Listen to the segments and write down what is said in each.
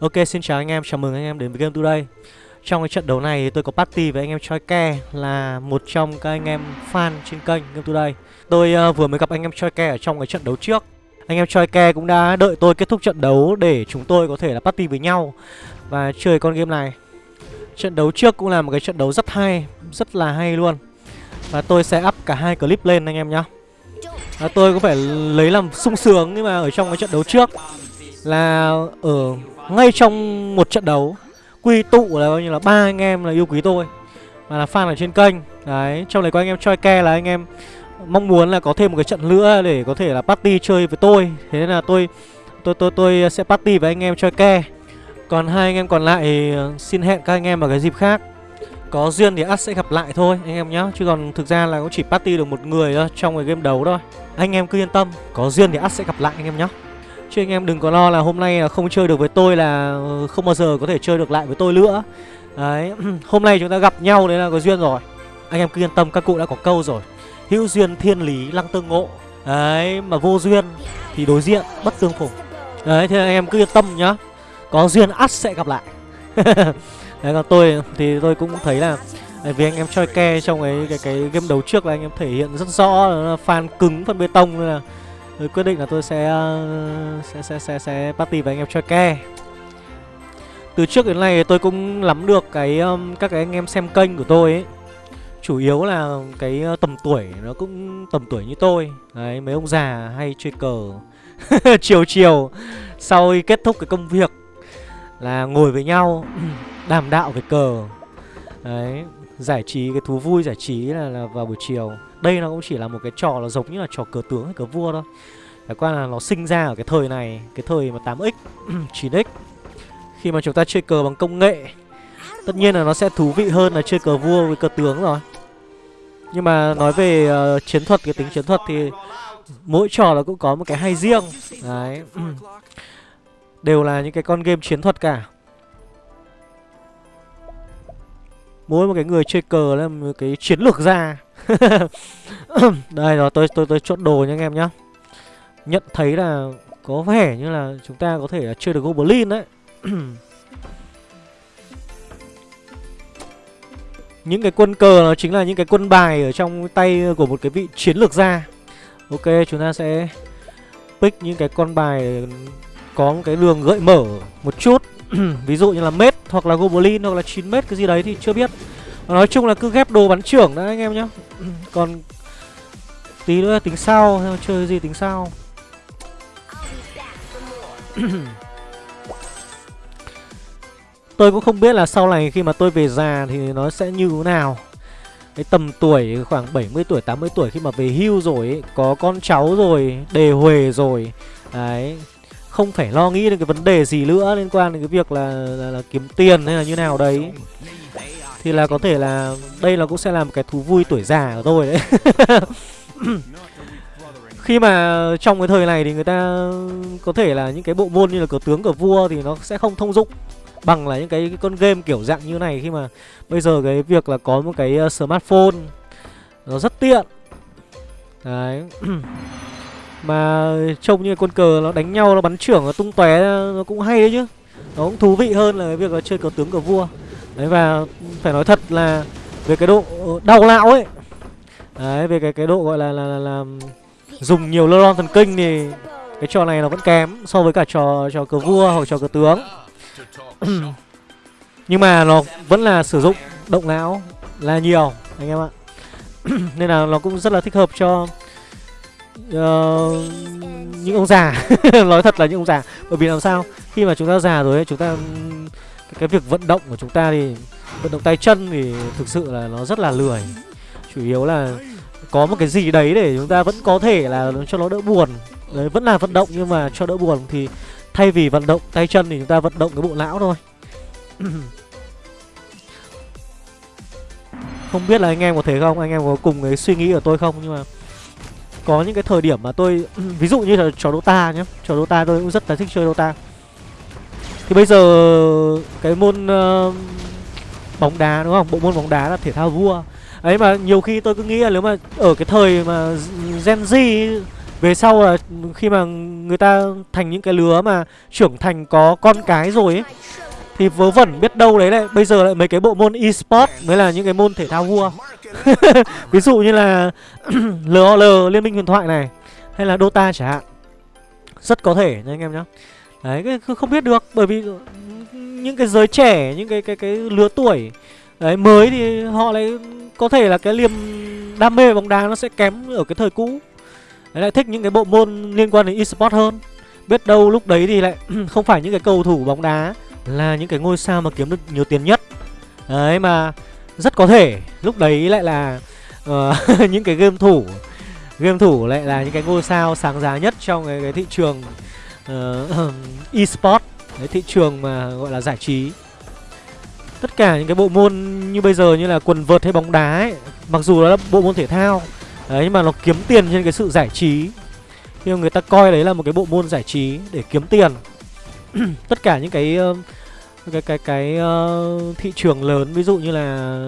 Ok xin chào anh em, chào mừng anh em đến với Game Today. Trong cái trận đấu này tôi có party với anh em Choi Ke Là một trong các anh em fan trên kênh Game Today. Tôi uh, vừa mới gặp anh em Choi Ke ở trong cái trận đấu trước. Anh em Choi Ke cũng đã đợi tôi kết thúc trận đấu để chúng tôi có thể là party với nhau Và chơi con game này. Trận đấu trước cũng là một cái trận đấu rất hay, rất là hay luôn. Và tôi sẽ up cả hai clip lên anh em nhá. À, tôi có phải lấy làm sung sướng nhưng mà ở trong cái trận đấu trước Là ở ngay trong một trận đấu, quy tụ là bao nhiêu là ba anh em là yêu quý tôi. Và là fan ở trên kênh. Đấy, trong này có anh em choi ke là anh em mong muốn là có thêm một cái trận nữa để có thể là party chơi với tôi. Thế nên là tôi tôi tôi tôi sẽ party với anh em choi ke. Còn hai anh em còn lại ờ, xin hẹn các anh em vào cái dịp khác. Có duyên thì ắt sẽ gặp lại thôi, anh em nhá. Chứ còn thực ra là cũng chỉ party được một người thôi, trong cái game đấu thôi. Anh em cứ yên tâm, Có duyên thì ắt sẽ gặp lại anh em nhá. Chứ anh em đừng có lo là hôm nay không chơi được với tôi là ờ, không bao giờ có thể chơi được lại với tôi nữa. Đấy, hôm nay chúng ta gặp nhau đấy là có duyên rồi. Anh em cứ yên tâm các cụ đã có câu rồi. Hữu duyên thiên lý lăng tương ngộ. Đấy, mà vô duyên thì đối diện bất tương phùng. Đấy, thế anh em cứ yên tâm nhá. Có duyên ắt sẽ gặp lại. Đấy, còn tôi thì tôi cũng thấy là à, vì anh em choi ke trong cái, cái cái game đấu trước là anh em thể hiện rất rõ là fan cứng phần bê tông là tôi quyết định là tôi sẽ ờ, sẽ sẽ sẽ, sẽ party với anh em chơi ke. Từ trước đến nay tôi cũng nắm được cái ờ, các cái anh em xem kênh của tôi ấy. Chủ yếu là cái ờ, tầm tuổi nó cũng tầm tuổi như tôi. Đấy mấy ông già hay chơi cờ. Chiều chiều sau khi kết thúc cái công việc là ngồi với nhau đàm đạo về cờ. Đấy giải trí cái thú vui giải trí là, là vào buổi chiều đây nó cũng chỉ là một cái trò là giống như là trò cờ tướng hay cờ vua thôi. Phải qua là nó sinh ra ở cái thời này Cái thời mà 8x 9x Khi mà chúng ta chơi cờ bằng công nghệ Tất nhiên là nó sẽ thú vị hơn là chơi cờ vua với cờ tướng rồi. Nhưng mà nói về uh, chiến thuật, cái tính chiến thuật thì Mỗi trò là cũng có một cái hay riêng. Đấy. Đều là những cái con game chiến thuật cả. Mỗi một cái người chơi cờ là một cái chiến lược ra. Đây rồi, tôi tôi tôi chốt đồ nha anh em nhá. Nhận thấy là có vẻ như là chúng ta có thể là chơi được Goblin đấy. Những cái quân cờ nó chính là những cái quân bài ở trong tay của một cái vị chiến lược gia. Ok, chúng ta sẽ pick những cái con bài có một cái đường gợi mở một chút. Ví dụ như là mết hoặc là goblin hoặc là 9 mét cái gì đấy thì chưa biết. Nói chung là cứ ghép đồ bắn trưởng đã anh em nhá. Còn tí nữa tính sau chơi gì tính sau Tôi cũng không biết là sau này khi mà tôi về già thì nó sẽ như thế nào. Cái tầm tuổi khoảng 70 tuổi, 80 tuổi khi mà về hưu rồi ấy, Có con cháu rồi, đề huề rồi. Đấy Không phải lo nghĩ đến cái vấn đề gì nữa liên quan đến cái việc là, là, là kiếm tiền hay là như nào đấy thì là có thể là đây là cũng sẽ là một cái thú vui tuổi già của tôi đấy. Khi mà trong cái thời này thì người ta có thể là những cái bộ môn như là cờ tướng cờ vua thì nó sẽ không thông dụng bằng là những cái, cái con game kiểu dạng như này. Khi mà bây giờ cái việc là có một cái ờ, smartphone nó rất tiện. Đấy. Mà trông như con cờ nó đánh nhau nó bắn trưởng nó tung tóe nó cũng hay đấy chứ. Nó cũng thú vị hơn là cái việc là chơi cờ tướng cờ vua đấy và phải nói thật là về cái độ đau não ấy đấy về cái cái độ gọi là là, là, là dùng nhiều lơ thần kinh thì cái trò này nó vẫn kém so với cả trò trò cờ vua hoặc trò cờ tướng. Nhưng mà nó vẫn là sử dụng động não là nhiều anh em ạ. Nên là nó cũng rất là thích hợp cho uh, những ông già. Nói thật là những ông già. Bởi vì làm sao? Khi mà chúng ta già rồi ấy, chúng ta cái, cái việc vận động của chúng ta thì vận động tay chân thì thực sự là nó rất là lười. Chủ yếu là có một cái gì đấy để chúng ta vẫn có thể là cho nó đỡ buồn. Đấy vẫn là vận động nhưng mà cho đỡ buồn thì thay vì vận động tay chân thì chúng ta vận động cái bộ não thôi. Không biết là anh em có thấy không? Anh em có cùng cái suy nghĩ của tôi không? Nhưng mà có những cái thời điểm mà tôi ví dụ như là trò Dota nhé trò Dota tôi cũng rất là thích chơi Dota thì bây giờ cái môn uh, bóng đá đúng không? Bộ môn bóng đá là thể thao vua. Ấy mà nhiều khi tôi cứ nghĩ là nếu mà ở cái thời mà Gen Z về sau là khi mà người ta thành những cái lứa mà trưởng thành có con cái rồi ấy thì vớ vẩn biết đâu đấy lại bây giờ lại mấy cái bộ môn e-sport mới là những cái môn thể thao vua. Ví dụ như là LOL liên minh huyền thoại này hay là Dota chẳng hạn. Rất có thể nha anh em nhé đấy cái không biết được bởi vì những cái giới trẻ những cái cái cái lứa tuổi đấy mới thì họ lại có thể là cái liềm đam mê bóng đá nó sẽ kém ở cái thời cũ. Đấy, lại thích những cái bộ môn liên quan đến e-sport hơn. Biết đâu lúc đấy thì lại không phải những cái cầu thủ bóng đá là những cái ngôi sao mà kiếm được nhiều tiền nhất. Đấy mà rất có thể lúc đấy lại là uh, những cái game thủ game thủ lại là những cái ngôi sao sáng giá nhất trong cái, cái thị trường uh, eSport Đấy, thị trường mà gọi là giải trí. Tất cả những cái bộ môn như bây giờ như là quần vợt hay bóng đá ấy mặc dù nó là bộ môn thể thao đấy nhưng mà nó kiếm tiền trên cái sự giải trí. Nhưng người ta coi đấy là một cái bộ môn giải trí để kiếm tiền. Tất cả những cái uh, cái cái cái uh, thị trường lớn ví dụ như là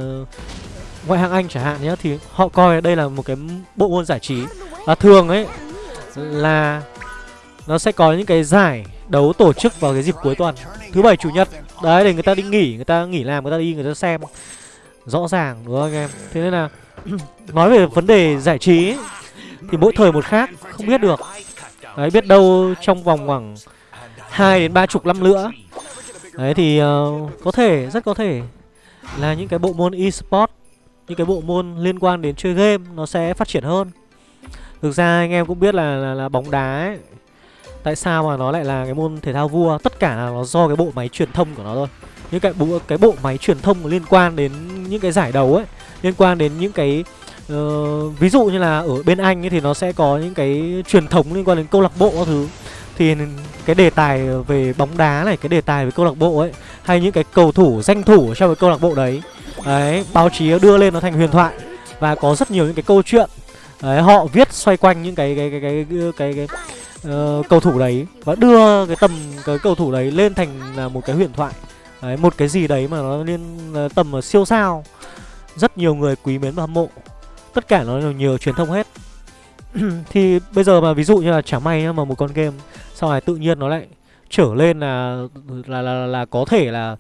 ngoại hạng Anh chẳng hạn nhé thì họ coi đây là một cái bộ môn giải trí. Và thường ấy là nó sẽ có những cái giải đấu tổ chức vào cái dịp cuối tuần. Thứ bảy chủ nhật. Đấy để người ta đi nghỉ người ta nghỉ làm người ta đi người ta xem. Rõ ràng đúng không anh em? Thế nên là nói về vấn đề giải trí ấy, thì mỗi thời một khác không biết được. Đấy biết đâu trong vòng khoảng hai đến ba chục năm nữa. Đấy thì uh, có thể rất có thể là những cái bộ môn e-sport những cái bộ môn liên quan đến chơi game nó sẽ phát triển hơn. Thực ra anh em cũng biết là là, là bóng đá ấy, tại sao mà nó lại là cái môn thể thao vua? Tất cả là nó do cái bộ máy truyền thông của nó thôi. Những cái bộ cái bộ máy truyền thông liên quan đến những cái giải đấu ấy liên quan đến những cái uh, ví dụ như là ở bên anh ấy thì nó sẽ có những cái truyền thống liên quan đến câu lạc bộ các thứ. Thì cái đề tài về bóng đá này cái đề tài về câu lạc bộ ấy hay những cái cầu thủ danh thủ trong cái câu lạc bộ đấy đấy báo chí đưa lên nó thành huyền thoại. Và có rất nhiều những cái câu chuyện. Đấy họ viết xoay quanh những cái cái cái cái cái, cái, cái uh, cầu thủ đấy và đưa cái tầm cái cầu thủ đấy lên thành là một cái huyền thoại. Đấy một cái gì đấy mà nó lên ờ, tầm siêu sao. Rất nhiều người quý mến và hâm mộ. Tất cả nó đều nhờ truyền thông hết. Thì bây giờ mà ví dụ như là chả may mà một con game sau này tự nhiên nó lại trở lên là là là, là có thể là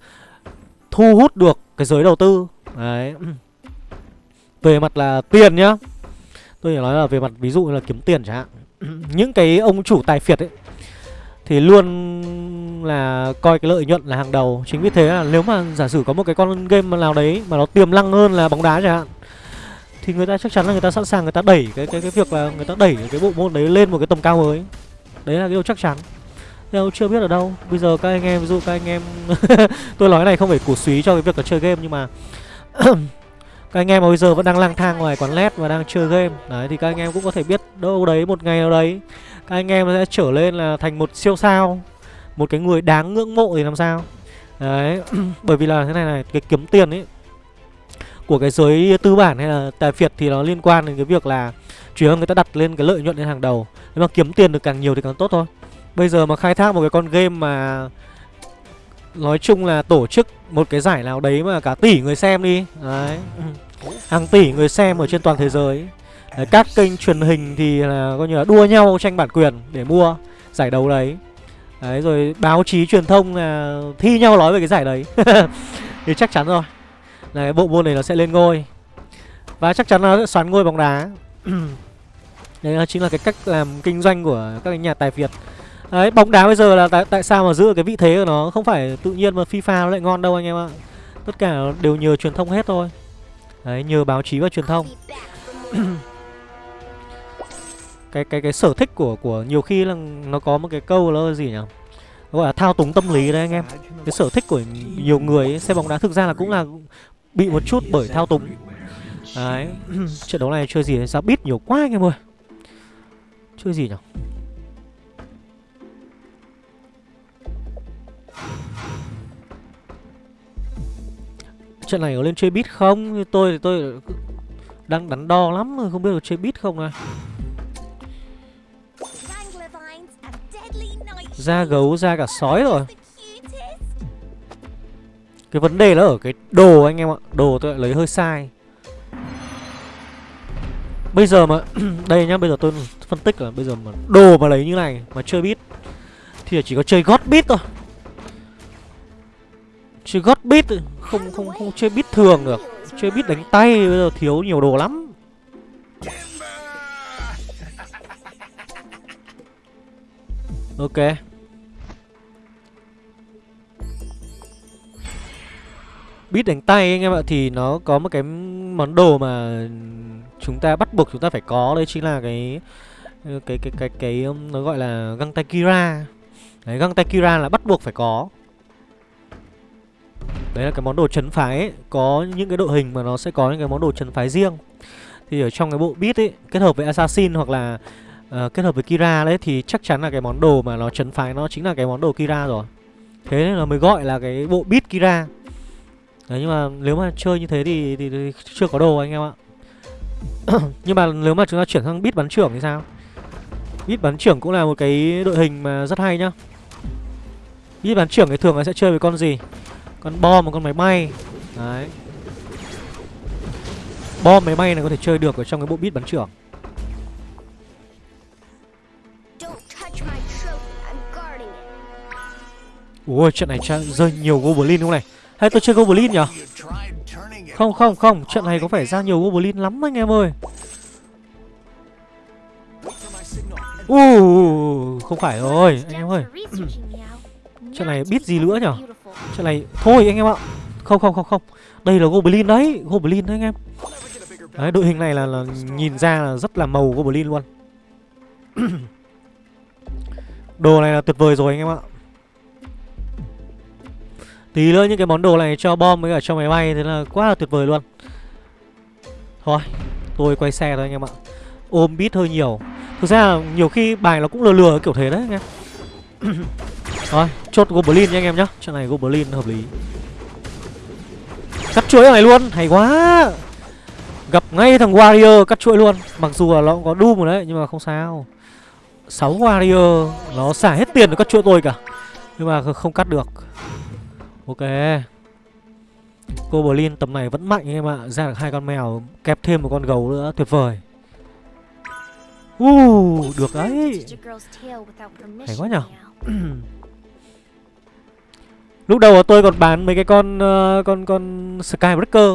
thu hút được cái giới đầu tư. Đấy. Về mặt là tiền nhá. Tôi chỉ nói là về mặt ví dụ như là kiếm tiền chẳng hạn. những cái ông chủ tài phiệt ấy, thì luôn là coi cái lợi nhuận là hàng đầu. Chính vì thế là nếu mà giả sử có một cái con game nào đấy mà nó tiềm năng hơn là bóng đá chẳng hạn, thì người ta chắc chắn là người ta sẵn sàng người ta đẩy cái cái cái việc là người ta đẩy cái bộ môn đấy lên một cái tầm cao mới. Đấy là cái điều chắc chắn. Đâu chưa biết ở đâu, bây giờ các anh em, ví dụ các anh em tôi nói này không phải cổ suý cho cái việc là chơi game, nhưng mà các anh em mà bây giờ vẫn đang lang thang ngoài quán led và đang chơi game. Đấy, thì các anh em cũng có thể biết đâu đấy, một ngày nào đấy, các anh em sẽ trở lên là thành một siêu sao, một cái người đáng ngưỡng mộ thì làm sao? Đấy, bởi vì là thế này này, cái kiếm tiền ấy của cái giới tư bản hay là tài phiệt thì nó liên quan đến cái việc là chủ yếu người ta đặt lên cái lợi nhuận lên hàng đầu. Nếu mà kiếm tiền được càng nhiều thì càng tốt thôi. Bây giờ mà khai thác một cái con game mà nói chung là tổ chức một cái giải nào đấy mà cả tỷ người xem đi. Đấy. Hàng tỷ người xem ở trên toàn thế giới. Đấy, các kênh truyền hình thì là coi như là đua nhau tranh bản quyền để mua giải đấu đấy. Đấy rồi báo chí truyền thông là thi nhau nói về cái giải đấy. Thì chắc chắn rồi. Là cái bộ môn này nó sẽ lên ngôi. Và chắc chắn nó sẽ xoắn ngôi bóng đá. Đấy chính là cái cách làm kinh doanh của các nhà tài việt Đấy, bóng đá bây giờ là tại, tại sao mà giữ cái vị thế của nó? Không phải tự nhiên mà FIFA nó lại ngon đâu anh em ạ. Tất cả đều nhờ truyền thông hết thôi. Đấy, nhờ báo chí và truyền thông. Cái cái cái sở thích của của nhiều khi là nó có một cái câu là gì nhỉ? Gọi là thao túng tâm lý đấy anh em. Cái sở thích của nhiều người ấy, xem bóng đá thực ra là cũng là bị một chút bởi thao túng. Đấy trận đấu này chơi gì sao? Biết nhiều quá anh em ơi. Chơi gì nhỉ? Trận này có lên chơi bit không? Tôi thì tôi đang đắn đo lắm không biết có chơi bit không này. Ra gấu ra cả sói rồi. Cái vấn đề là ở cái đồ anh em ạ. Đồ tôi lại lấy hơi sai. Bây giờ mà, Đây nhá, bây giờ tôi phân tích là bây giờ mà Đồ mà lấy như này mà chơi bit Thì chỉ có chơi gót bit thôi Chơi gót bit Không không không chơi bit thường được. Chơi bit đánh tay bây giờ thiếu nhiều đồ lắm. Ok. Bit đánh tay anh em ạ Thì nó có một cái món đồ mà Chúng ta bắt buộc chúng ta phải có. Đấy chính là cái Cái cái cái cái, cái nó gọi là găng tay Kira. Đấy găng tay Kira là bắt buộc phải có. Đấy là cái món đồ chấn phái ấy. Có những cái đội hình mà nó sẽ có những cái món đồ chấn phái riêng. Thì ở trong cái bộ beat ấy Kết hợp với Assassin hoặc là uh, Kết hợp với Kira đấy Thì chắc chắn là cái món đồ mà nó chấn phái Nó chính là cái món đồ Kira rồi. Thế nên là mới gọi là cái bộ beat Kira. Đấy nhưng mà nếu mà chơi như thế thì, thì, thì chưa có đồ anh em ạ. Nhưng mà nếu mà chúng ta chuyển sang beat bắn trưởng thì sao? Beat bắn trưởng cũng là một cái đội hình mà rất hay nhá. Beat bắn trưởng thì thường là sẽ chơi với con gì? Con bom một con máy bay. Đấy. Bom máy bay này có thể chơi được ở trong cái bộ bit bắn trưởng. Ui trận này rơi nhiều Goblin không này? Hay tôi chơi Goblin nhỉ Không không không. Trận này có phải ra nhiều Goblin lắm anh em ơi. Uh, không phải rồi anh em ơi. Trận này biết gì nữa nhỉ Chuyện này Thôi anh em ạ. Không không không không. Đây là Goblin đấy Goblin đấy anh em. Đấy đội hình này là, là nhìn ra là rất là màu Goblin luôn. Đồ này là tuyệt vời rồi anh em ạ. Tí nữa những cái món đồ này cho bom với cả cho máy bay Thế là quá là tuyệt vời luôn. Thôi Tôi quay xe thôi anh em ạ. Ôm bit hơi nhiều. Thực ra là nhiều khi bài nó cũng lừa lừa kiểu thế đấy anh em. Rồi, chốt Goblin nha anh em nhá. Trận này Goblin hợp lý. Cắt chuỗi này luôn, hay quá. Gặp ngay thằng Warrior cắt chuỗi luôn. Mặc dù là nó cũng có Doom rồi đấy Nhưng mà không sao. 6 Warrior Nó xả hết tiền để cắt chuỗi tôi cả. Nhưng mà không cắt được. Ok. Goblin tầm này vẫn mạnh anh em ạ. Ra được hai con mèo Kẹp thêm một con gấu nữa Tuyệt vời. Uh, được đấy. Hay quá nhở Lúc đầu tôi còn bán mấy cái con uh, con con Skybreaker.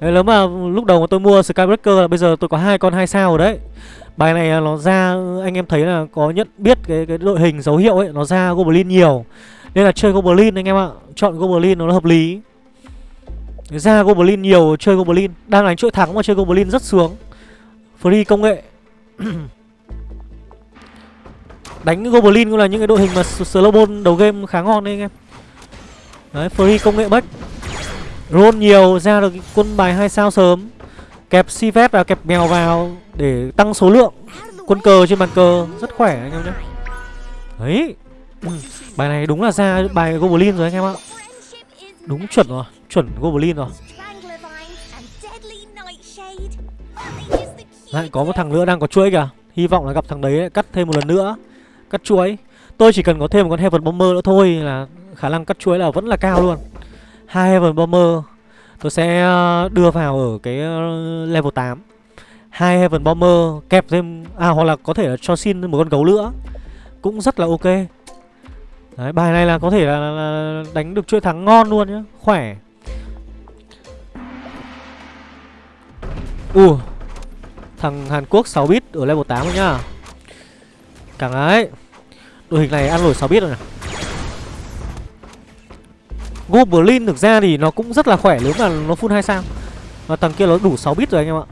Đấy, nếu mà lúc đầu mà tôi mua Skybreaker là bây giờ tôi có hai con hai sao rồi đấy. Bài này à, nó ra anh em thấy là có nhận biết cái cái đội hình dấu hiệu ấy, nó ra Goblin nhiều. Nên là chơi Goblin anh em ạ. Chọn Goblin nó hợp lý. Ra Goblin nhiều chơi Goblin, đang đánh chuỗi thắng mà chơi Goblin rất sướng. Free công nghệ. đánh Goblin cũng là những cái đội hình mà slowbone đầu game khá ngon đấy anh em. Đấy, free công nghệ bách. Roll nhiều ra được quân bài hai sao sớm. Kẹp si phép và kẹp mèo vào Để tăng số lượng. Quân cờ trên bàn cờ Rất khỏe anh em nhé. Đấy. Bài này đúng là ra bài Goblin rồi anh em ạ. Đúng chuẩn rồi Chuẩn Goblin rồi. Lại có một thằng nữa đang có chuỗi kìa. Hy vọng là gặp thằng đấy cắt thêm một lần nữa. Cắt chuỗi. Tôi chỉ cần có thêm một con Heaven Bomber nữa thôi là khả năng cắt chuối là vẫn là cao luôn. Hai Heaven Bomber tôi sẽ ờ, đưa vào ở cái ờ, level 8 hai Heaven Bomber kẹp thêm à hoặc là có thể là cho xin một con gấu nữa cũng rất là ok. Đấy, bài này là có thể là, là đánh được chuỗi thắng ngon luôn nhá khỏe. U uh, thằng Hàn Quốc 6 bit ở level 8 rồi nhá. Càng ấy đội hình này ăn nổi 6 bit rồi nè Goblin thực ra thì nó cũng rất là khỏe nếu mà nó full 2 sao. Và thằng kia nó đủ 6 bit rồi anh em ạ.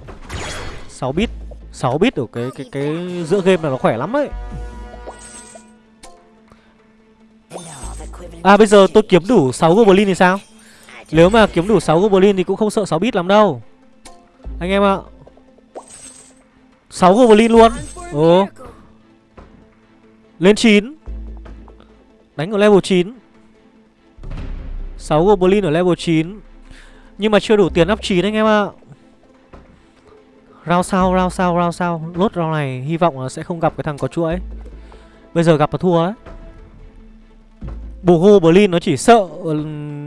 6 bit 6 bit ở cái cái cái giữa game là nó khỏe lắm ấy. À bây giờ tôi kiếm đủ 6 Goblin thì sao? Nếu mà kiếm đủ 6 Goblin thì cũng không sợ 6 bit lắm đâu. Anh em ạ. 6 Goblin luôn. Ồ. Lên 9 Đánh ở level 9 6 Goblin ở level 9 Nhưng mà chưa đủ tiền up 9 anh em ạ. Round sau, round sau, round sau. Lốt round này hy vọng là sẽ không gặp cái thằng có chuỗi Bây giờ gặp là thua ấy. Bù Goblin nó chỉ sợ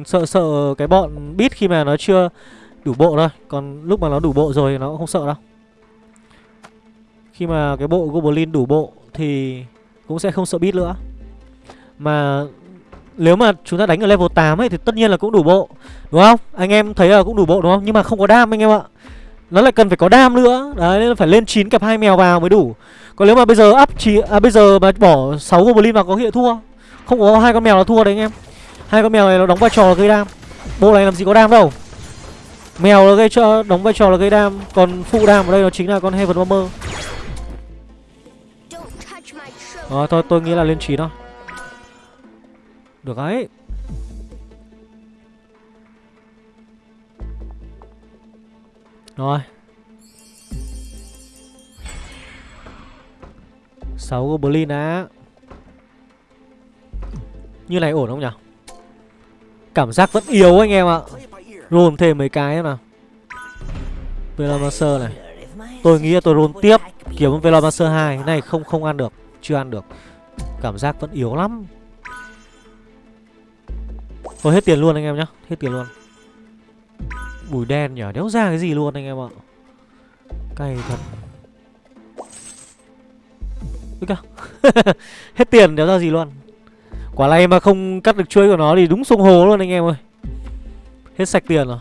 Sợ sợ cái bọn bit khi mà nó chưa đủ bộ thôi. Còn lúc mà nó đủ bộ rồi nó cũng không sợ đâu. Khi mà cái bộ Goblin đủ bộ Thì cũng sẽ không sợ bit nữa. Mà nếu mà chúng ta đánh ở level 8 ấy Thì tất nhiên là cũng đủ bộ Đúng không? Anh em thấy là cũng đủ bộ đúng không? Nhưng mà không có đam anh em ạ. Nó lại cần phải có đam nữa. Đấy nên phải lên 9 cặp hai mèo vào mới đủ. Còn nếu mà bây giờ up chỉ à, bây giờ mà bỏ 6 Goblin vào có hiện thua. Không có hai con mèo là thua đấy anh em. Hai con mèo này nó đóng vai trò là gây đam. Bộ này làm gì có đam đâu. Mèo nó gây cho đóng vai trò là gây đam. Còn phụ đam ở đây nó chính là con heaven bomber ờ, thôi tôi nghĩ là lên 9 thôi. Được ấy rồi. Sáu goblin á như này ổn không nhỉ? Cảm giác vẫn yếu anh em ạ. Roll thêm mấy cái nào. Velomancer này. Tôi nghĩ là tôi roll tiếp Kiếm Velomancer 2 Cái này không không ăn được. Chưa ăn được. Cảm giác vẫn yếu lắm. Thôi hết tiền luôn anh em nhá, Hết tiền luôn. Bùi đen nhở Đéo ra cái gì luôn anh em ạ. Cay thật. Ui Hết tiền, đéo ra gì luôn. Quả này mà không cắt được chuối của nó thì đúng sông hồ luôn anh em ơi. Hết sạch tiền rồi.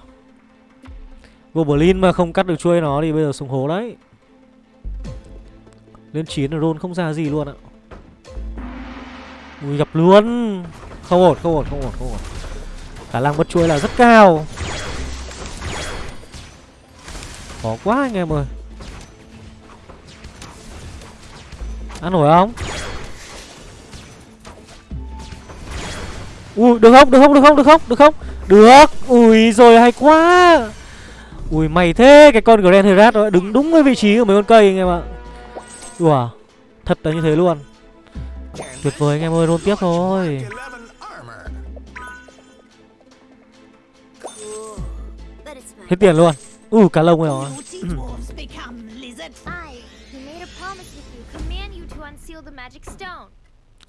Goblin mà không cắt được chuôi nó thì bây giờ sông hồ đấy. Lên 9 là roll không ra gì luôn ạ. Ui, gặp luôn. Không ổn không ổn không ổn không ổn. Khả năng mất chuỗi là rất cao. Khó quá anh em ơi. Ăn nổi không? Ui, được không? Được không? Được không? Được không? Được không? Được. Ui, rồi hay quá. Ui mày thế, cái con Grand Herat đó đứng đúng cái vị trí của mấy con cây anh em ạ. Ủa Thật là như thế luôn. Tuyệt vời anh em ơi roll tiếp thôi. Hết tiền luôn. Ui cá lông rồi.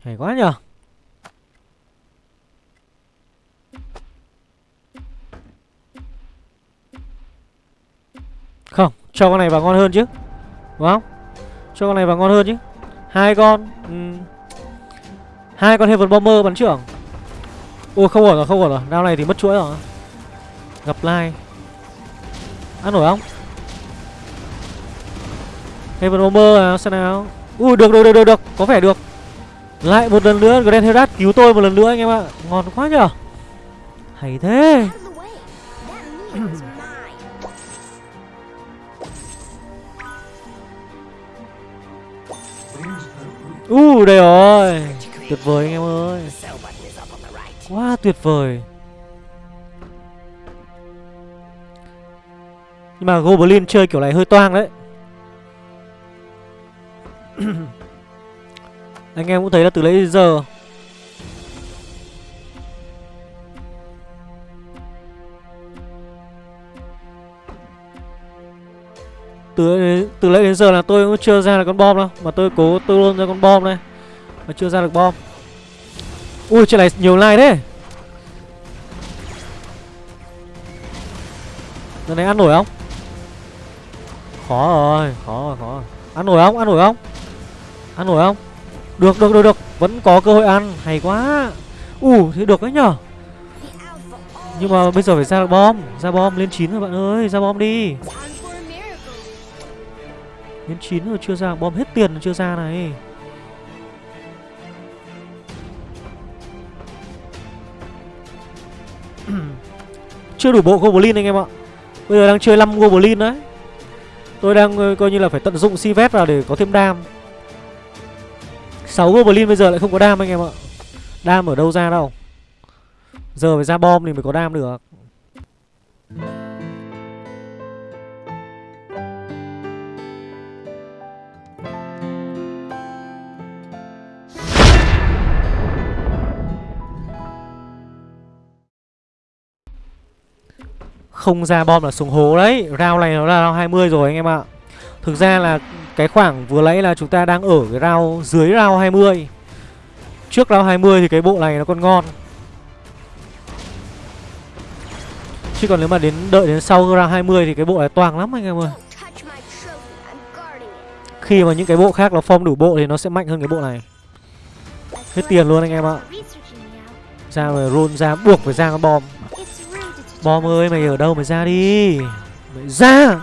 Hay quá nhở Không, cho con này vào ngon hơn chứ. Đúng không? Cho con này vào ngon hơn chứ hai con ừ. hai con Heaven Bomber bắn trưởng. Ôi không ổn rồi, không ổn rồi. Đao này thì mất chuỗi rồi. Gặp lai. Ăn nổi không? Heaven Bomber à, xem nào. Ui được, được, được, được, được, có vẻ được. Lại một lần nữa Grand Herat cứu tôi một lần nữa anh em ạ. Ngon quá nhở. Hay thế Uh, đây rồi. Tuyệt vời anh em ơi. Quá tuyệt vời. Nhưng mà Goblin chơi kiểu này hơi toang đấy. Anh em cũng thấy là từ lấy giờ từ từ lấy đến giờ là tôi cũng chưa ra được con bom đâu mà tôi cố tôi luôn ra con bom đây mà chưa ra được bom ui trên này nhiều like thế Lần này ăn nổi không? Khó rồi, khó rồi, khó rồi. Ăn nổi không? Ăn nổi không? Ăn nổi không? Được, được, được, được. Vẫn có cơ hội ăn. Hay quá. ui uh, thế được đấy nhở. Nhưng mà bây giờ phải ra được bom. Ra bom lên chín rồi bạn ơi. Ra bom đi. Đến 9 rồi chưa ra, Bom hết tiền chưa ra này. Chưa đủ bộ Goblin anh em ạ. Bây giờ đang chơi 5 Goblin đấy. Tôi đang ờ, coi như là phải tận dụng Sivet vào để có thêm đam. 6 Goblin bây giờ lại không có đam anh em ạ. Đam ở đâu ra đâu. Giờ phải ra bom thì mới có đam được. Không ra bom là xuống hố đấy. Round này nó là round 20 rồi anh em ạ. Thực ra là cái khoảng vừa nãy là chúng ta đang ở cái round dưới round 20 Trước round 20 thì cái bộ này nó còn ngon. Chứ còn nếu mà đến đợi đến sau round 20 thì cái bộ này toàn lắm anh em ơi. Khi mà những cái bộ khác nó form đủ bộ thì nó sẽ mạnh hơn cái bộ này. Hết tiền luôn anh em ạ. Ra rồi roll ra buộc phải ra con bom bom ơi mày ở đâu? Mày ra đi. Mày ra.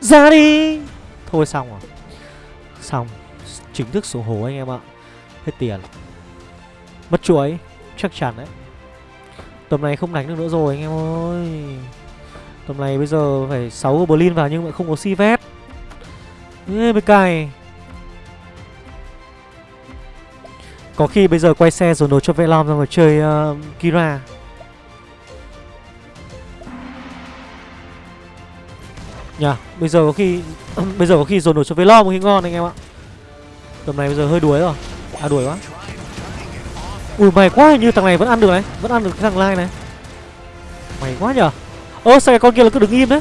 Ra đi. Thôi xong rồi. Xong. Chính thức sổ hố anh em ạ. Hết tiền. Mất chuối. Chắc chắn đấy. Tầm này không đánh được nữa rồi anh em ơi. Tầm này bây giờ phải 6 goblin vào nhưng mà không có si vét. Ê, mới cày Có khi bây giờ quay xe rồi nổ cho Velom ra mà chơi uh, Kira. Nhờ, bây giờ có khi Bây giờ có khi dồn nổ cho Velom khi ngon anh em ạ. Tầm này bây giờ hơi đuối rồi. À đuổi quá. Ui mày quá như thằng này vẫn ăn được này Vẫn ăn được cái thằng lai này. Mày quá nhở Ơ sao cái con kia là cứ đứng im đấy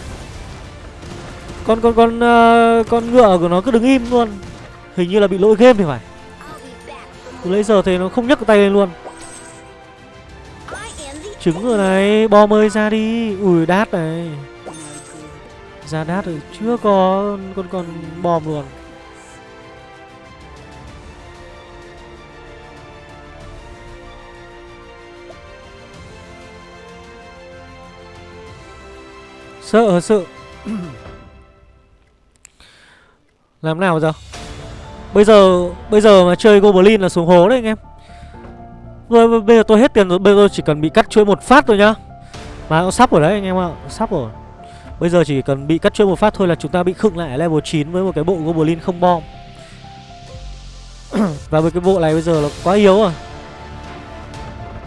Con con con uh, con ngựa của nó cứ đứng im luôn. Hình như là bị lỗi game thì phải. Từ lấy giờ thì nó không nhấc cái tay lên luôn. Trứng rồi này Bom ơi ra đi. Ui đát này. Ra đát rồi, chưa có con con bom luôn. Sợ sợ. Làm nào giờ? Bây giờ Bây giờ mà chơi Goblin là xuống hố đấy anh em. Rồi, bây giờ tôi hết tiền rồi, Bây giờ chỉ cần bị cắt chuỗi một phát thôi nhá. Mà nó sắp rồi đấy anh em ạ Sắp rồi. Bây giờ chỉ cần bị cắt chơi một phát thôi là chúng ta bị khựng lại level 9 Với một cái bộ Goblin không bom. Và với cái bộ này bây giờ là quá yếu rồi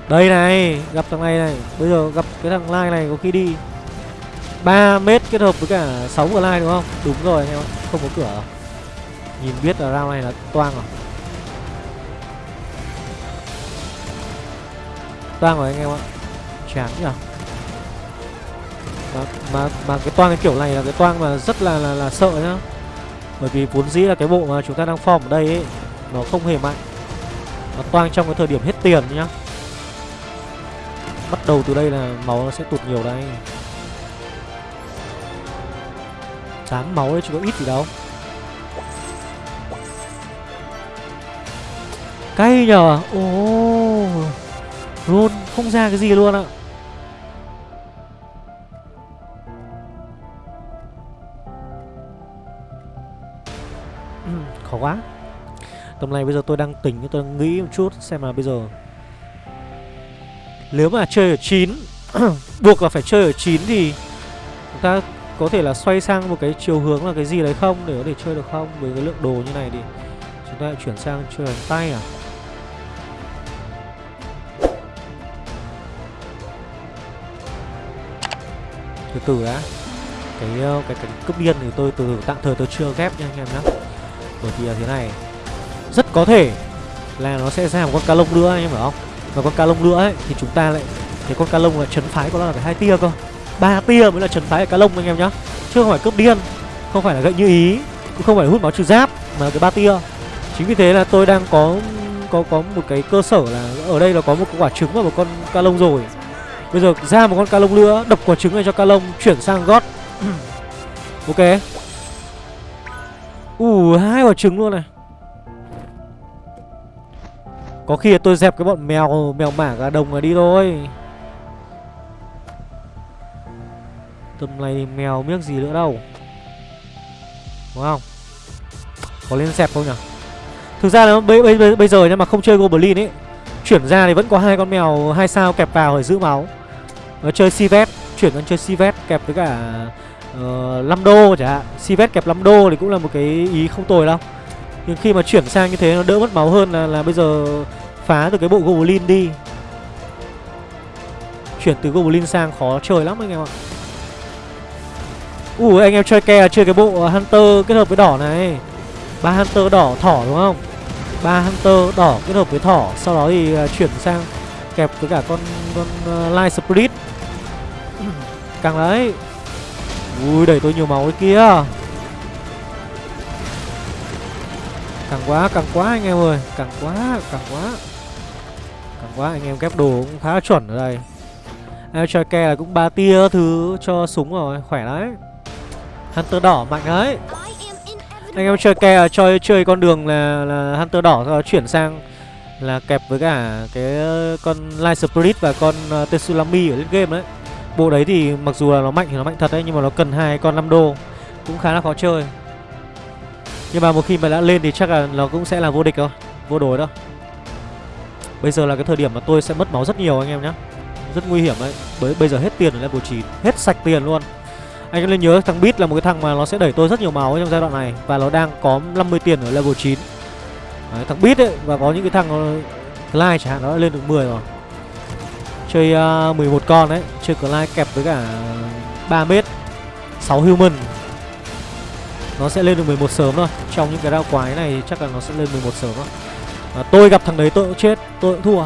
Đây này Gặp thằng này này. Bây giờ gặp cái thằng Lai này có khi đi 3 mét kết hợp với cả 6 lai đúng không? Đúng rồi anh em ạ, không có cửa. Nhìn biết là round này là toang rồi. Toang rồi anh em ạ. Chán nhỉ? Mà, mà, mà cái toang cái kiểu này là cái toang mà rất là là, là sợ nhá. Bởi vì vốn dĩ là cái bộ mà chúng ta đang form ở đây ấy Nó không hề mạnh. Nó toang trong cái thời điểm hết tiền nhá. Bắt đầu từ đây là máu nó sẽ tụt nhiều đây Tám máu đấy chứ có ít gì đâu. Cay nhờ. Ồ. Oh. Roll không ra cái gì luôn ạ. Tầm này bây giờ tôi đang tỉnh, Tôi đang nghĩ một chút Xem là bây giờ. Nếu mà chơi ở 9 Buộc là phải chơi ở 9 thì Chúng ta có thể là xoay sang một cái chiều hướng là cái gì đấy không để có thể chơi được không? Với cái lượng đồ như này thì chúng ta lại chuyển sang chơi bằng tay à? Từ từ đã. Cái ờ, cái cái cướp điên thì tôi từ tạm thời tôi chưa ghép nha anh em nhé bởi vì là thế này rất có thể là nó sẽ ra một con cá lông nữa, anh em phải không? Và con cá lông nữa ấy, thì chúng ta lại cái con cá lông là chấn phái của nó là phải hai tia cơ. Ba tia mới là chấn phái ở cá lông, anh em nhá. Chứ không phải cướp điên, không phải là gậy như ý, cũng không phải hút máu trừ giáp, mà cái ba tia. Chính vì thế là tôi đang có có có một cái cơ sở là ở đây là có một quả trứng và một con ca lông rồi. Bây giờ ra một con ca lông nữa, đập quả trứng này cho ca lông, chuyển sang gót. Ok. Ủ hai quả trứng luôn này có khi tôi dẹp cái bọn mèo mèo mả gà đồng này đi thôi. Tầm này mèo miếc gì nữa đâu. Đúng không? Có lên dẹp không nhỉ? Thực ra là bây, bây, bây giờ nhưng mà không chơi Goblin ấy Chuyển ra thì vẫn có hai con mèo hai sao kẹp vào để giữ máu. Nó chơi Sivet Chuyển sang chơi Sivet kẹp với cả uh, 5 đô chả hạn. Sivet kẹp 5 đô thì cũng là một cái ý không tồi đâu. Nhưng khi mà chuyển sang như thế nó đỡ mất máu hơn là, là bây giờ phá được cái bộ Goblin đi. Chuyển từ Goblin sang khó chơi lắm anh em ạ. Ui anh em chơi ke chơi cái bộ Hunter kết hợp với đỏ này. Ba Hunter đỏ thỏ đúng không? Ba Hunter đỏ kết hợp với thỏ Sau đó thì à, chuyển sang kẹp với cả con con uh, Light Spirit. Càng đấy. Ui đẩy tôi nhiều máu ấy kia. Càng quá càng quá anh em ơi. Càng quá càng quá. Càng quá anh em kép đồ cũng khá chuẩn ở đây Em chơi là cũng ba tia thứ cho súng rồi Khỏe đấy Hunter đỏ mạnh đấy Anh em chơi ke chơi chơi con đường là là Hunter đỏ rồi chuyển sang là kẹp với cả cái ờ, con Light Spirit và con ờ, uh, Tetsulami ở lên game đấy. Bộ đấy thì mặc dù là nó mạnh thì nó mạnh thật đấy nhưng mà nó cần hai con 5 đô cũng khá là khó chơi. Nhưng mà một khi mà đã lên thì chắc là nó cũng sẽ là vô địch thôi, vô đối đâu. Bây giờ là cái thời điểm mà tôi sẽ mất máu rất nhiều anh em nhé Rất nguy hiểm đấy. Bởi bây giờ hết tiền ở level 9 Hết sạch tiền luôn. Anh em nên nhớ thằng Beat là một cái thằng mà nó sẽ đẩy tôi rất nhiều máu trong giai đoạn này. Và nó đang có 50 tiền ở level 9 đấy, Thằng Beat ấy Và có những cái thằng Clyde chẳng hạn nó đã lên được 10 rồi. Chơi à, uh, 11 con đấy. Chơi Clyde kẹp với cả 3 mét 6 human. Nó sẽ lên được 11 sớm thôi. Trong những cái rao quái này chắc là nó sẽ lên 11 sớm thôi à, Tôi gặp thằng đấy tôi cũng chết Tôi cũng thua.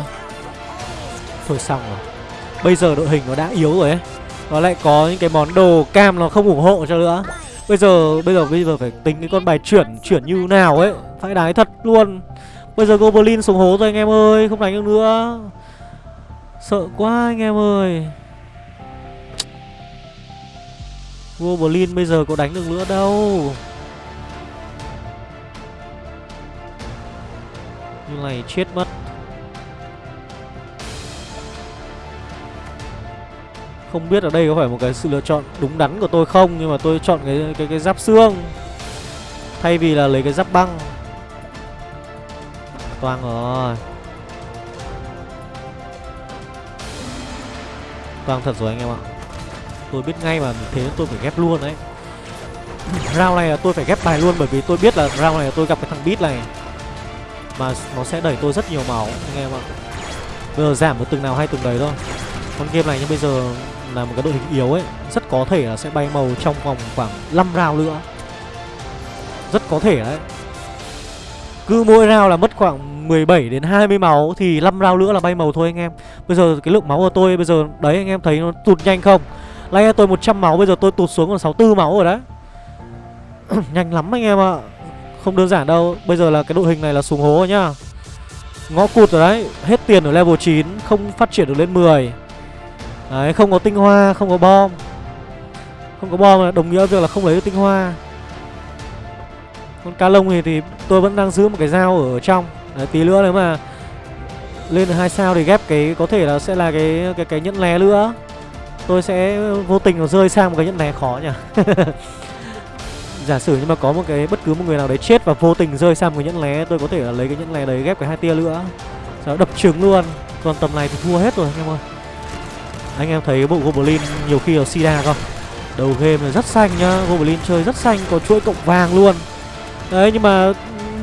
Thôi xong rồi. Bây giờ đội hình nó đã yếu rồi ấy. Nó lại có những cái món đồ cam nó không ủng hộ cho nữa. Bây giờ bây giờ bây giờ phải tính cái con bài chuyển Chuyển như nào ấy. Phải đái thật luôn. Bây giờ Goblin xuống hố rồi anh em ơi Không đánh được nữa. Sợ quá anh em ơi. Goblin bây giờ có đánh được nữa đâu. Này chết mất. Không biết ở đây có phải một cái sự lựa chọn đúng đắn của tôi không, Nhưng mà tôi chọn cái cái cái giáp xương. Thay vì là lấy cái giáp băng. Toang rồi. Toang thật rồi anh em ạ. Tôi biết ngay mà thế tôi phải ghép luôn đấy. Round này là tôi phải ghép bài luôn Bởi vì tôi biết là round này là tôi gặp cái thằng beat này. Mà nó sẽ đẩy tôi rất nhiều máu, anh em ạ. Bây giờ giảm một từng nào hay từng đấy thôi. Con game này nhưng bây giờ là một cái đội hình yếu ấy, Rất có thể là sẽ bay màu trong vòng khoảng 5 round nữa. Rất có thể đấy. Cứ mỗi round là mất khoảng 17 đến 20 máu Thì 5 round nữa là bay màu thôi anh em. Bây giờ cái lượng máu của tôi bây giờ, Đấy anh em thấy nó tụt nhanh không? Lấy tôi 100 máu, bây giờ tôi tụt xuống còn 64 máu rồi đấy. Nhanh lắm anh em ạ. Không đơn giản đâu. Bây giờ là cái đội hình này là xuống hố rồi nhá. Ngõ cụt rồi đấy Hết tiền ở level 9 Không phát triển được lên 10 Đấy không có tinh hoa Không có bom. Không có bom là đồng nghĩa việc là không lấy được tinh hoa. Con cá lông thì, thì tôi vẫn đang giữ một cái dao ở trong. Đấy tí nữa nếu mà Lên được hai sao thì ghép cái Có thể là sẽ là cái cái cái nhẫn lé nữa. Tôi sẽ vô tình nó rơi sang một cái nhẫn lé khó nhỉ. Giả sử nhưng mà có một cái bất cứ một người nào đấy chết và vô tình rơi sang một cái nhẫn lé Tôi có thể là lấy cái nhẫn lé đấy ghép cái hai tia nữa. Sau đó đập trứng luôn. Còn tầm này thì thua hết rồi anh em ơi Anh em thấy bộ Goblin nhiều khi ở Sida không Đầu game là rất xanh nhá Goblin chơi rất xanh có chuỗi cộng vàng luôn. Đấy nhưng mà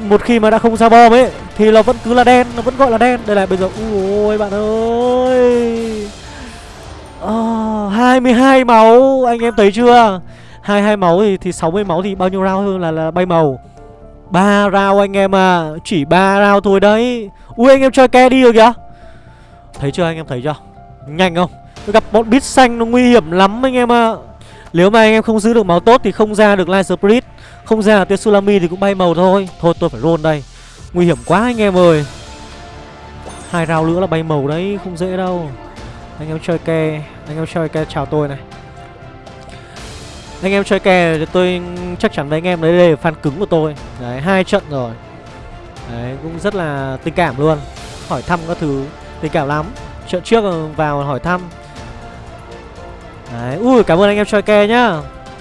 một khi mà đã không ra bom ấy Thì nó vẫn cứ là đen, nó vẫn gọi là đen. Đây là bây giờ, ui bạn ơi. Ờ, oh, 22 máu anh em thấy chưa? 22 máu thì, thì 60 máu thì bao nhiêu round hơn là, là bay màu. Ba round anh em à Chỉ ba round thôi đấy. Ui anh em chơi ke đi rồi kìa. Thấy chưa anh em thấy chưa? Nhanh không? Tôi gặp bọn bít xanh nó nguy hiểm lắm anh em ạ. À. Nếu mà anh em không giữ được máu tốt thì không ra được Light Spirit. Không ra được Tsunami thì cũng bay màu thôi. Thôi tôi phải roll đây. Nguy hiểm quá anh em ơi. Hai round nữa là bay màu đấy Không dễ đâu. Anh em chơi ke Anh em chơi ke chào tôi này anh em chơi kè thì tôi chắc chắn với anh em đấy đây là fan cứng của tôi. Đấy, hai trận rồi. Đấy, cũng rất là tình cảm luôn. Hỏi thăm các thứ tình cảm lắm. Trận trước vào hỏi thăm. Đấy, ui cảm ơn anh em chơi kè nhá.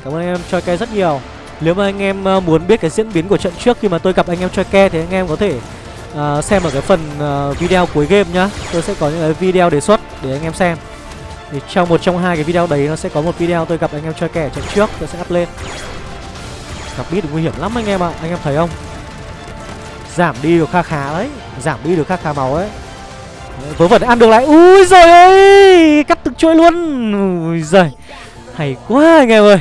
Cảm ơn anh em chơi kè rất nhiều. Nếu mà anh em ờ, muốn biết cái diễn biến của trận trước khi mà tôi gặp anh em chơi ke Thì anh em có thể uh, xem ở cái phần uh, video cuối game nhá. Tôi sẽ có những cái video đề xuất để anh em xem thì trong một trong hai cái video đấy nó sẽ có một video tôi gặp anh em chơi kẻ trận trước, tôi sẽ up lên. Gặp biết nguy hiểm lắm anh em ạ à. anh em thấy không? Giảm đi được kha khá đấy, giảm đi được kha khá máu ấy. Vớ vẩn ăn được lại. Ui rồi ơi, cắt từng chuỗi luôn. Ui giời, hay quá anh em ơi.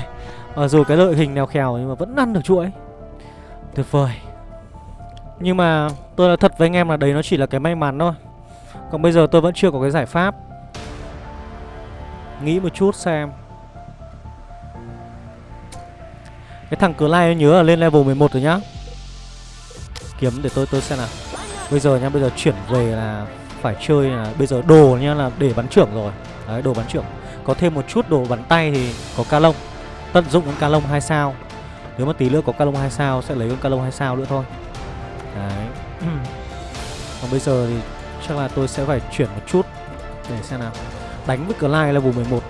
Mặc dù cái đội hình nào khèo nhưng mà vẫn ăn được chuỗi. Tuyệt vời. Nhưng mà tôi nói thật với anh em là đấy nó chỉ là cái may mắn thôi. Còn bây giờ tôi vẫn chưa có cái giải pháp. Nghĩ một chút xem. Cái thằng cửa lai nhớ là lên level 11 rồi nhá. Kiếm để tôi tôi xem nào. Bây giờ nhá, bây giờ chuyển về là Phải chơi là bây giờ đồ nhá là để bắn trưởng rồi. Đấy, đồ bắn trưởng. Có thêm một chút đồ bắn tay thì có ca lông. Tận dụng con ca lông 2 sao. Nếu mà tí nữa có ca lông 2 sao, sẽ lấy con Calong 2 sao nữa thôi. Đấy. Còn bây giờ thì chắc là tôi sẽ phải chuyển một chút Để xem nào. Đánh với Clyde level 11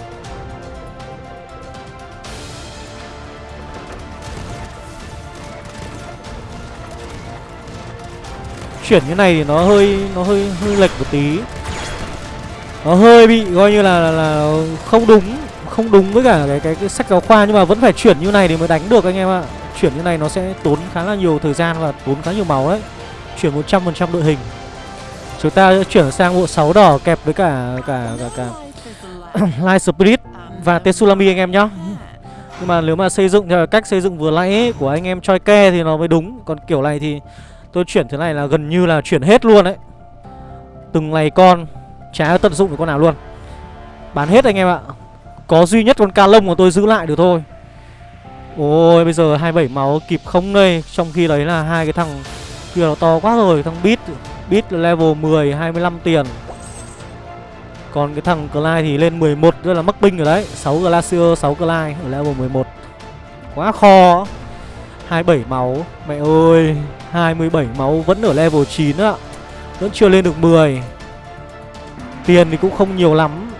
Chuyển như này thì nó hơi nó hơi hơi lệch một tí. Nó hơi bị coi như là, là, là không đúng Không đúng với cả cái, cái, cái sách giáo khoa Nhưng mà vẫn phải chuyển như này thì mới đánh được anh em ạ. Chuyển như này nó sẽ tốn khá là nhiều thời gian và tốn khá nhiều máu đấy. Chuyển 100% đội hình. Chúng ta sẽ chuyển sang bộ 6 đỏ kẹp với cả cả cả, cả Light Spirit và Tetsulami anh em nhá. Nhưng mà nếu mà xây dựng theo cách xây dựng vừa nãy ấy, của anh em choi ke thì nó mới đúng. Còn kiểu này thì tôi chuyển thế này là gần như là chuyển hết luôn đấy. Từng này con Chả tận dụng được con nào luôn. Bán hết anh em ạ. Có duy nhất con ca lông mà tôi giữ lại được thôi. Ôi bây giờ 27 máu kịp không đây. Trong khi đấy là hai cái thằng kia nó to quá rồi, Thằng bit Beat level 10 25 tiền. Còn cái thằng Clyde thì lên 11 Rất là mắc binh rồi đấy. 6 Glacier 6 Clyde ở level 11 Quá kho. 27 máu. Mẹ ơi 27 máu vẫn ở level 9 ạ Vẫn chưa lên được 10 Tiền thì cũng không nhiều lắm.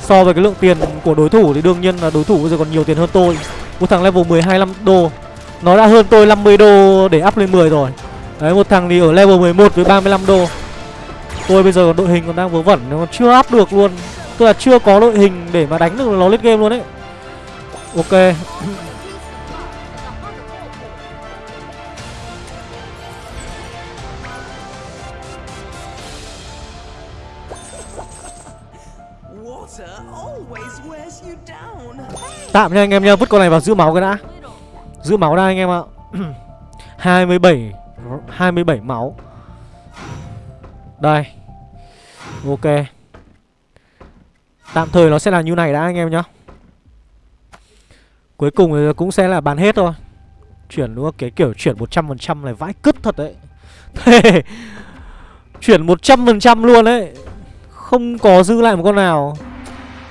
So với cái lượng tiền của đối thủ thì đương nhiên là đối thủ bây giờ còn nhiều tiền hơn tôi. Một thằng level 12 5 đô. Nó đã hơn tôi 50 đô để up lên 10 rồi. Đấy một thằng thì ở level 11 với 35 đô. Tôi bây giờ đội hình còn đang vớ vẩn Nó còn chưa áp được luôn. Tức là chưa có đội hình để mà đánh được nó lên game luôn đấy Ok. Tạm nha anh em nha, vứt con này vào giữ máu cái đã. Giữ máu đã anh em ạ. 27 27 máu. Đây. Ok. Tạm thời nó sẽ là như này đã anh em nhá. Cuối cùng thì cũng sẽ là bán hết thôi. Chuyển đúng không? Cái kiểu chuyển 100% này vãi cứt thật đấy. Thế Chuyển 100% luôn đấy. Không có giữ lại một con nào.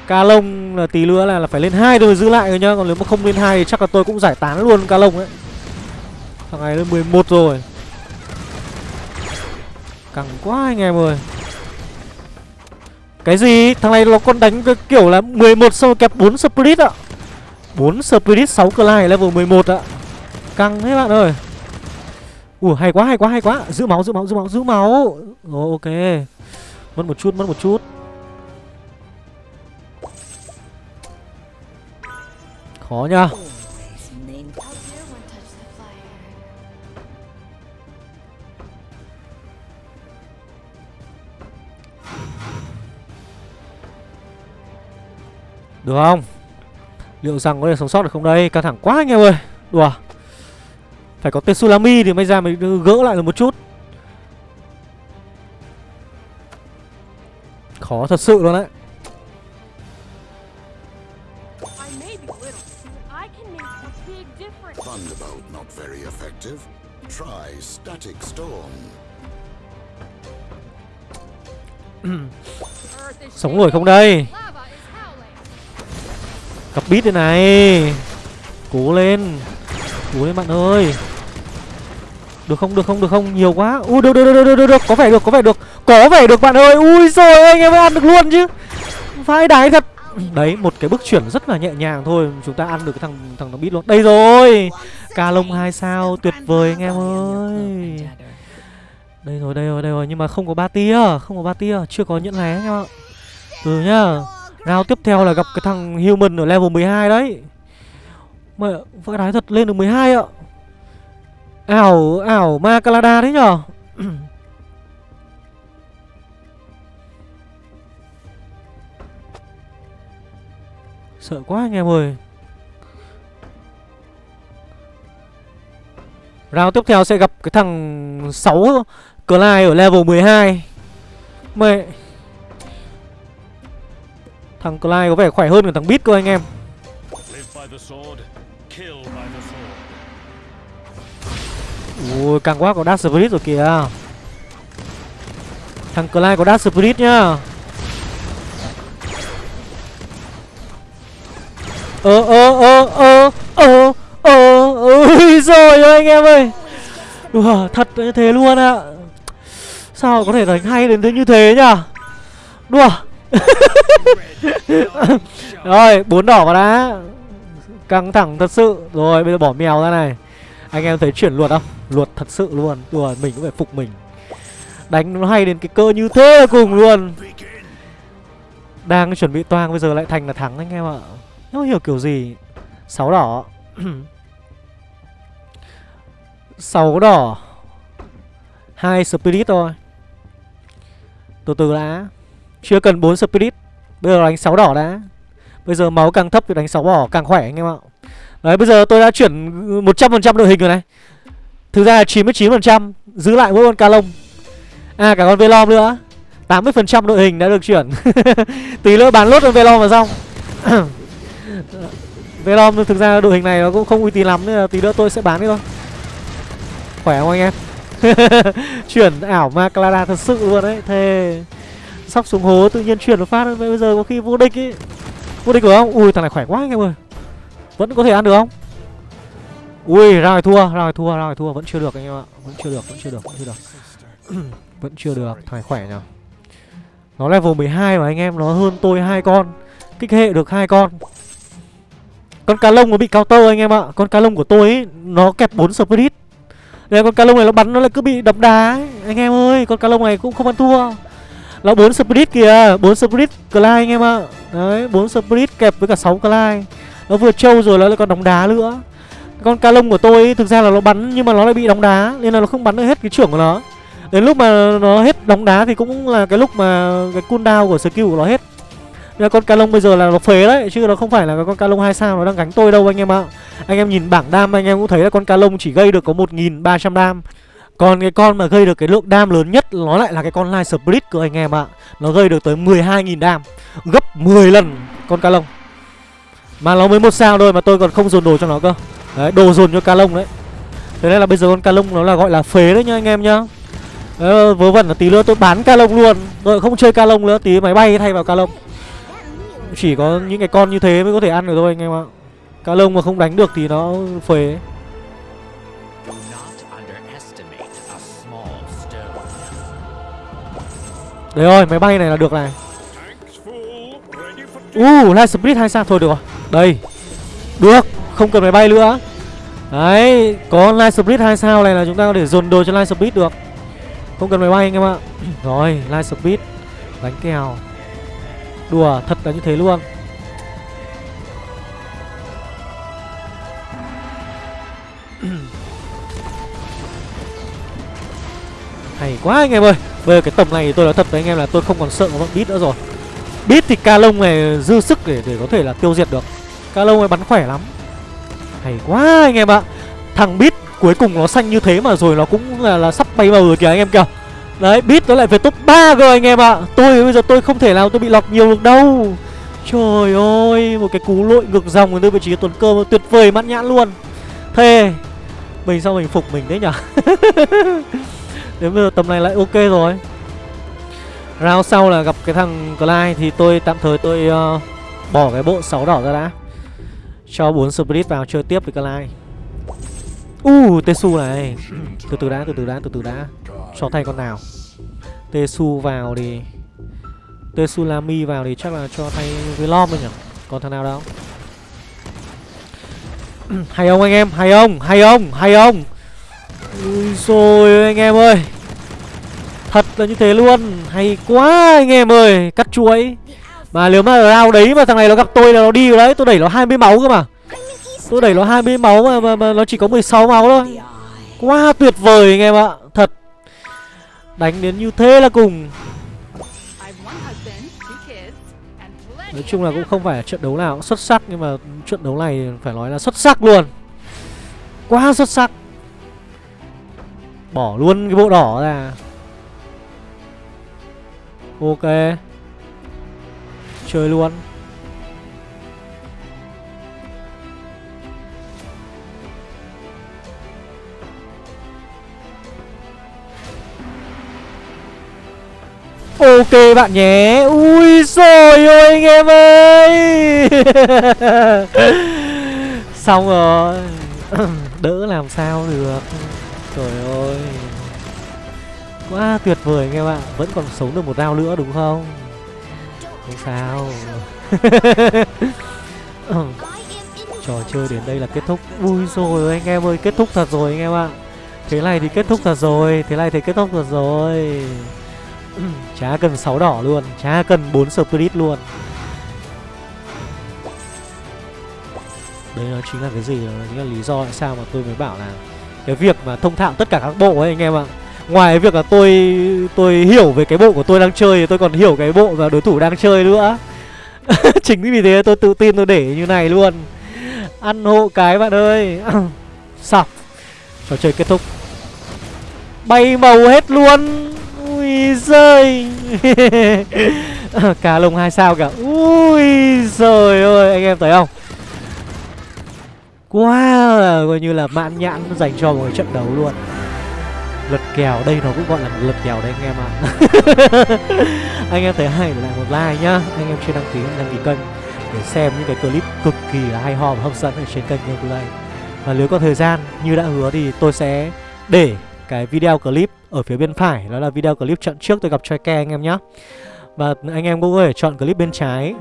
Ca lông là tí nữa là, là phải lên hai rồi giữ lại rồi nhá. Còn nếu mà không lên hai thì chắc là tôi cũng giải tán luôn ca lông ấy. Thằng này lên 11 rồi. Căng quá anh em ơi. Cái gì? Thằng này nó còn đánh cái kiểu là 11 sau kẹp 4 spirit ạ. 4 spirit 6 clay, level 11 ạ. Căng thế bạn ơi. Ủa, hay quá hay quá hay quá. Giữ máu giữ máu giữ máu giữ máu. Rồi ok. Mất một chút, mất một chút. Khó nha Được không? Liệu rằng có thể sống sót được không đây? Căng thẳng quá anh em ơi. Đùa. Phải có tên Sulami thì mới ra mới gỡ lại được một chút. Khó thật sự luôn đấy. Sống nổi không đây Cặp bít đây này. Cố lên. Cố lên bạn ơi. Được không, được không, được không, nhiều quá. Ui, được, được, được, được, được, được, có vẻ được, có vẻ được. Có vẻ được bạn ơi, ui rồi anh em ăn được luôn chứ. Vai đái thật. Đấy, một cái bước chuyển rất là nhẹ nhàng thôi. Chúng ta ăn được cái thằng thằng nó bít luôn. Đây rồi. Ca lông 2 sao, tuyệt vời anh em ơi. Đây rồi, đây rồi, đây rồi. Nhưng mà không có ba tia, không có ba tia. Chưa có nhẫn lé anh em ạ. Từ nhá. Round tiếp theo là gặp cái thằng Human ở level 12 đấy. Mà vãi đái thật lên được 12 ạ. Ảo, ảo ma Calada đấy nhở? Sợ quá anh em ơi. Round tiếp theo sẽ gặp cái thằng 6 Clyde ở level 12 Mẹ Thằng Clyde có vẻ khỏe hơn cả thằng Beat cơ anh em. Ui, càng quá có Dark Spirit rồi kìa. Thằng Clyde có Dark Spirit nhá. Ơ ơ ơ ơ ơ ơ Ui rồi ơi anh em ơi. Đùa thật như thế luôn ạ. Sao có thể đánh hay đến thế như thế nhá Đùa Rồi bốn đỏ vào đã. Căng thẳng thật sự. Rồi, bây giờ bỏ mèo ra này. Anh em thấy chuyển luật không? Luật thật sự luôn. Đùa, mình cũng phải phục mình. Đánh nó hay đến cái cơ như thế cùng luôn. Đang chuẩn bị toang, bây giờ lại thành là thắng anh em ạ. Không hiểu kiểu gì? Sáu đỏ. Sáu đỏ. Hai spirit thôi. Từ từ đã. Chưa cần 4 spirit. Bây giờ đánh 6 đỏ đã. Bây giờ máu càng thấp thì đánh 6 đỏ càng khỏe anh em ạ. Đấy, bây giờ tôi đã chuyển 100% đội hình rồi này. Thực ra là 99% Giữ lại mỗi con ca lông À cả con Velom nữa. 80% đội hình đã được chuyển. Tí nữa bán lốt con Velom vào xong. Velom, thực ra đội hình này nó cũng không uy tín lắm, Nên là tí nữa tôi sẽ bán đi thôi. Khỏe không anh em? Chuyển ảo ma Clara thật sự luôn đấy. Thề sóc xuống hố tự nhiên chuyển một phát. Bây giờ có khi vô địch ý. Vô địch được không? Ui thằng này khỏe quá anh em ơi. Vẫn có thể ăn được không? Ui ra ngoài thua, ra ngoài thua, ra ngoài thua. Vẫn chưa được anh em ạ. Vẫn chưa được, vẫn chưa được, vẫn chưa được. Vẫn chưa được, thằng này khỏe nhở Nó level 12 mà anh em Nó hơn tôi hai con. Kích hệ được hai con. Con cá lông nó bị cao tơ anh em ạ. Con cá lông của tôi ấy, nó kẹp 4 spirit. Đây con cá lông này nó bắn nó lại cứ bị đập đá ấy. Anh em ơi, con cá lông này cũng không ăn thua. Nó 4 spirit kìa 4 spirit Clyde anh em ạ. Đấy, 4 spirit kẹp với cả 6 Clyde Nó vừa trâu rồi nó lại còn đóng đá nữa. Con ca lông của tôi ấy, thực ra là nó bắn Nhưng mà nó lại bị đóng đá Nên là nó không bắn được hết cái trưởng của nó. Đến lúc mà nó hết đóng đá thì cũng là cái lúc mà Cái cooldown của skill của nó hết. Nên con ca lông bây giờ là nó phế đấy Chứ nó không phải là con ca lông hai sao nó đang gánh tôi đâu anh em ạ. Anh em nhìn bảng đam anh em cũng thấy là con ca lông chỉ gây được có 1.300 đam còn cái con mà gây được cái lượng đam lớn nhất Nó lại là cái con Light Split cơ anh em ạ. Nó gây được tới 12.000 đam Gấp 10 lần con cá lông. Mà nó mới một sao thôi mà tôi còn không dồn đồ cho nó cơ. Đấy đồ dồn cho cá lông đấy. Thế nên là bây giờ con cá lông nó là gọi là phế đấy nhá anh em nhá. Đấy, vớ vẩn là tí nữa tôi bán ca lông luôn. Tôi không chơi ca lông nữa Tí máy bay thay vào ca lông. Chỉ có những cái con như thế mới có thể ăn được thôi anh em ạ. Ca lông mà không đánh được thì nó phế. ấy. Đấy rồi máy bay này là được này. Uh, Light Split hay sao? Thôi được rồi. Đây. Được Không cần máy bay nữa. Đấy Có Light Split 2 sao? Này là chúng ta có thể dồn đồ cho Light Split được. Không cần máy bay anh em ạ. Rồi Light Split Đánh kèo. Đùa thật là như thế luôn. Hay quá anh em ơi. Bây giờ cái tầm này thì tôi nói thật với anh em là tôi không còn sợ bọn bít nữa rồi. Bít thì ca lông này dư sức để để có thể là tiêu diệt được. Ca lông này bắn khỏe lắm. Hay quá anh em ạ. Thằng bít cuối cùng nó xanh như thế mà rồi nó cũng là, là sắp bay vào rồi kìa anh em kìa. Đấy bít nó lại về top 3 cơ anh em ạ. Tôi bây giờ tôi không thể nào tôi bị lọt nhiều được đâu. Trời ơi Một cái cú lội ngược dòng từ vị trí tuần cơ tuyệt vời mãn nhãn luôn. Thề Mình sao mình phục mình đấy nhở? Đến bây giờ tầm này lại ok rồi. Round sau là gặp cái thằng Clyde Thì tôi tạm thời tôi uh, bỏ cái bộ 6 đỏ ra đã. Cho 4 Spirit vào chơi tiếp với Clyde. Uh, Tesu này. Từ từ đã, từ từ đã, từ từ đã. Cho thay con nào. Tesu vào thì tesulami vào thì chắc là cho thay Velom thôi nhỉ? Còn thằng nào đâu? Hay ông anh em, hay ông, hay ông, hay ông, Ui rồi anh em ơi. Thật là như thế luôn. Hay quá anh em ơi Cắt chuối Mà nếu mà round đấy mà thằng này nó gặp tôi là nó đi rồi đấy. Tôi đẩy nó 20 máu cơ mà. Tôi đẩy nó 20 máu mà, mà, mà nó chỉ có 16 máu thôi. Quá tuyệt vời anh em ạ. Thật. Đánh đến như thế là cùng. Nói chung là cũng không phải trận đấu nào cũng xuất sắc Nhưng mà trận đấu này phải nói là xuất sắc luôn. Quá xuất sắc. Bỏ luôn cái bộ đỏ ra. Ok. Chơi luôn. Ok bạn nhé. Ui rồi ôi, anh em ơi. Xong rồi. Đỡ làm sao được. Trời ơi. Quá tuyệt vời anh em ạ? Vẫn còn sống được một round nữa đúng không? Không sao. Trò chơi đến đây là kết thúc. Ui rồi anh em ơi, kết thúc thật rồi anh em ạ. Thế này thì kết thúc thật rồi, Thế này thì kết thúc thật rồi. Chả cần 6 đỏ luôn, Chả cần 4 spirit luôn. Đấy nó chính là cái gì? Đó chính là lý do tại sao mà tôi mới bảo là Cái việc mà thông thạo tất cả các bộ ấy anh em ạ. Ngoài việc là tôi tôi hiểu về cái bộ của tôi đang chơi thì tôi còn hiểu cái bộ và đối thủ đang chơi nữa. Chính vì thế tôi tự tin tôi để như này luôn. Ăn hộ cái bạn ơi. Xong. Trò chơi kết thúc. Bay màu hết luôn. Ui giời. Cá lồng hai sao cả Ui giời ơi Anh em thấy không? Quá wow, Coi như là mãn nhãn dành cho một trận đấu luôn. Lật kèo. Đây nó cũng gọi là một lật kèo đấy, anh em ạ. Anh em thấy hay để lại một like nhá. Anh em chưa đăng ký đăng ký kênh Để xem những cái clip cực kỳ là hay ho và hấp dẫn ở trên kênh Gameplay. Và nếu có thời gian, như đã hứa thì tôi sẽ để cái video clip ở phía bên phải. Đó là video clip trận trước tôi gặp Choi Ke anh em nhé Và anh em cũng có thể chọn clip bên trái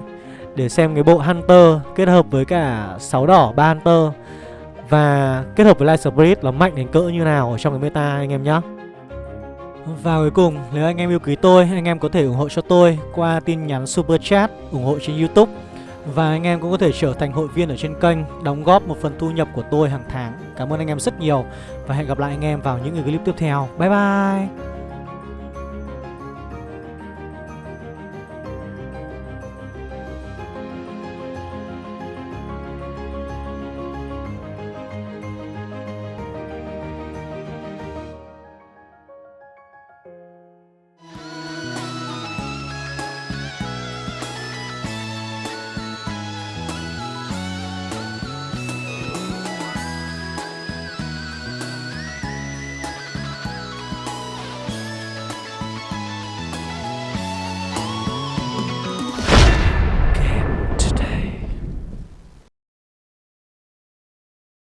Để xem cái bộ Hunter kết hợp với cả sáu đỏ ba Hunter. Và kết hợp với Light Spirit là mạnh đến cỡ như nào ở trong cái meta anh em nhé và cuối cùng, nếu anh em yêu quý tôi, anh em có thể ủng hộ cho tôi qua tin nhắn Super Chat, ủng hộ trên Youtube. Và anh em cũng có thể trở thành hội viên ở trên kênh, đóng góp một phần thu nhập của tôi hàng tháng. Cảm ơn anh em rất nhiều Và hẹn gặp lại anh em vào những clip tiếp theo. Bye bye!